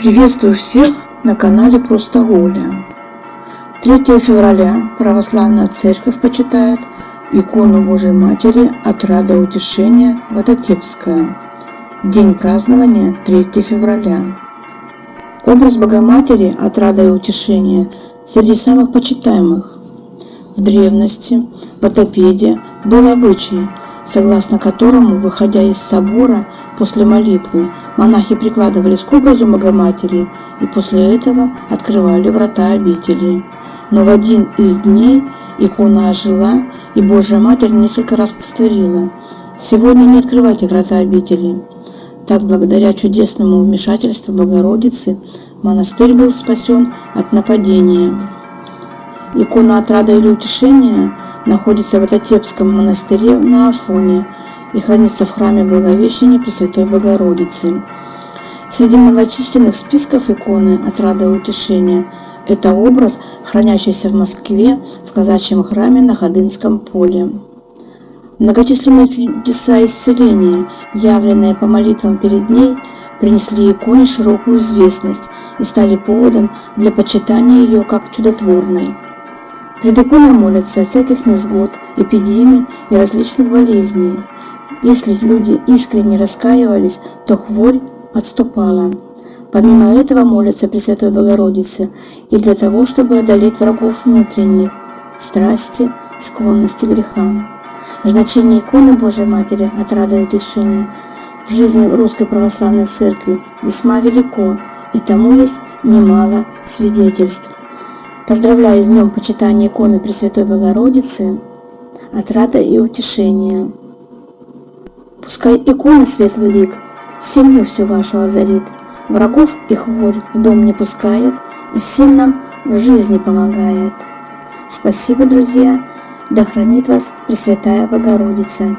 Приветствую всех на канале Просто Оля. 3 февраля Православная Церковь почитает икону Божьей Матери Отрада Утешения Ватотепская. День празднования 3 февраля. Образ Богоматери Отрада и Утешения среди самых почитаемых. В древности в Атопеде был обычай – согласно которому, выходя из собора после молитвы, монахи прикладывались к образу Богоматери и после этого открывали врата обители. Но в один из дней икона ожила, и Божья Матерь несколько раз повторила «Сегодня не открывайте врата обители». Так, благодаря чудесному вмешательству Богородицы, монастырь был спасен от нападения. Икона отрада или утешения – находится в Ататепском монастыре на Афоне и хранится в храме Благовещения Пресвятой Богородицы. Среди многочисленных списков иконы «Отрада и утешения» это образ, хранящийся в Москве в казачьем храме на Ходынском поле. Многочисленные чудеса исцеления, явленные по молитвам перед ней, принесли иконе широкую известность и стали поводом для почитания ее как чудотворной. Иконой молятся от всяких несгод, эпидемий и различных болезней. Если люди искренне раскаивались, то хворь отступала. Помимо этого молятся Пресвятой Богородице и для того, чтобы одолеть врагов внутренних, страсти, склонности к грехам. Значение иконы Божьей Матери от рада и утешения в жизни Русской Православной Церкви весьма велико, и тому есть немало свидетельств. Поздравляю с днем почитания иконы Пресвятой Богородицы, отрада и утешения. Пускай икона светлый лик семью всю вашу озарит, врагов и хворь в дом не пускает и всем нам в жизни помогает. Спасибо, друзья, да хранит вас Пресвятая Богородица.